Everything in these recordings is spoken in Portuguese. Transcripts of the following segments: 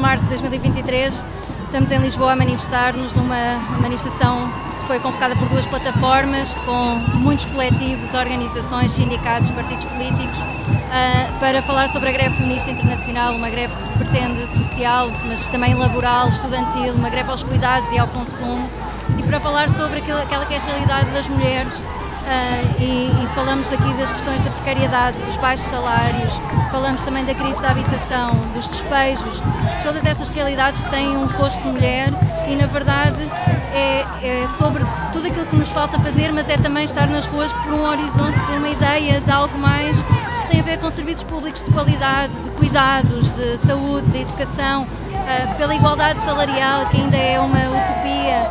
março de 2023 estamos em Lisboa a manifestar-nos numa manifestação que foi convocada por duas plataformas, com muitos coletivos, organizações, sindicatos, partidos políticos, uh, para falar sobre a greve feminista internacional, uma greve que se pretende social, mas também laboral, estudantil, uma greve aos cuidados e ao consumo, e para falar sobre aquela que é a realidade das mulheres Uh, e, falamos aqui das questões da precariedade, dos baixos salários, falamos também da crise da habitação, dos despejos, todas estas realidades que têm um rosto de mulher e na verdade é, é, sobre tudo aquilo que nos falta fazer, mas é também estar nas ruas por um horizonte, por uma ideia de algo mais que tem a ver com serviços públicos de qualidade, de cuidados, de saúde, de educação, uh, pela igualdade salarial, que ainda é uma utopia,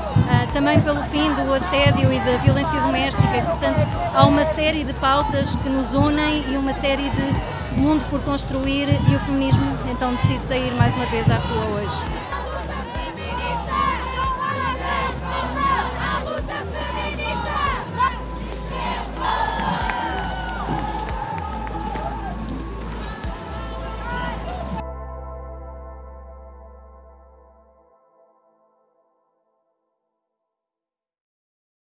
também pelo fim do assédio e da violência doméstica. Portanto, há uma série de pautas que nos unem e uma série de mundo por construir e o feminismo então decide sair mais uma vez à rua hoje.